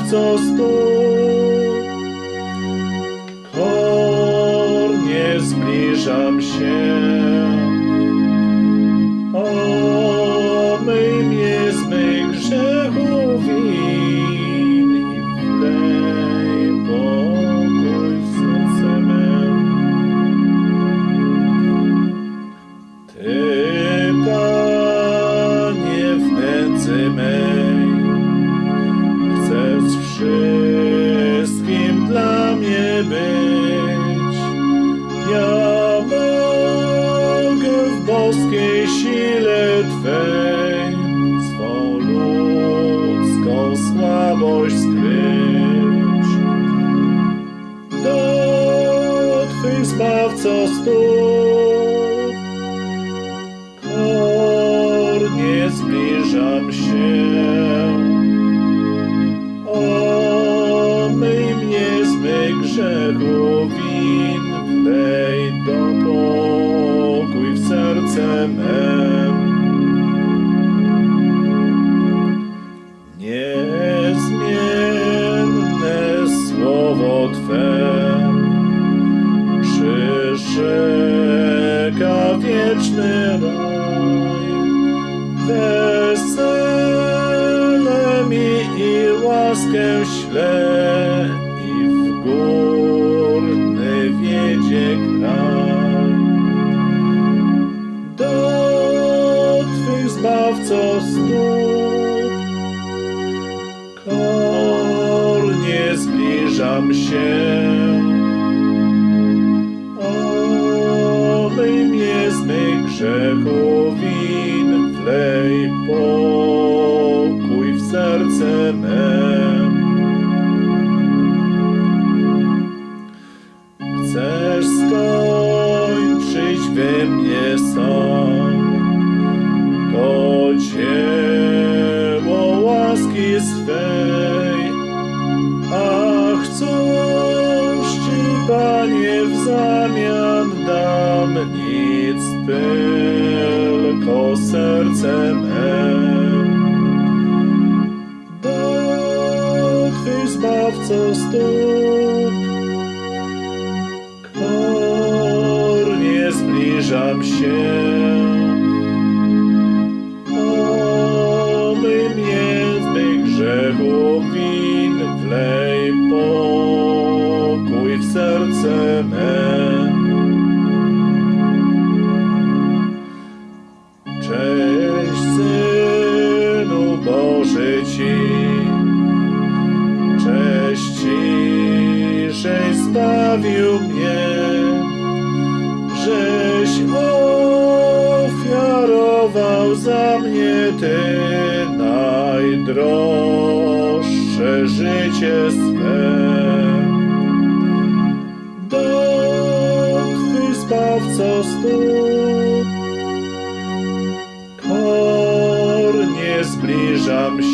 Zbawco stóp Kornie zbliżam się. Do Twych zbawco stóp kornie zbliżam się. Twe przyrzeka wieczny raj. Wesele mi i łaskę śle win, wlej pokój w serce me. Chcesz skończyć we mnie sąd, to dzieło łaski swej, ach cóż Ci, Panie, w zamian dam? Nic, tylko zbawco stóp kornie zbliżam się. Zbawił mnie, żeś ofiarował za mnie Ty najdroższe życie swe. Do Twych zbawco stóp kornie zbliżam się.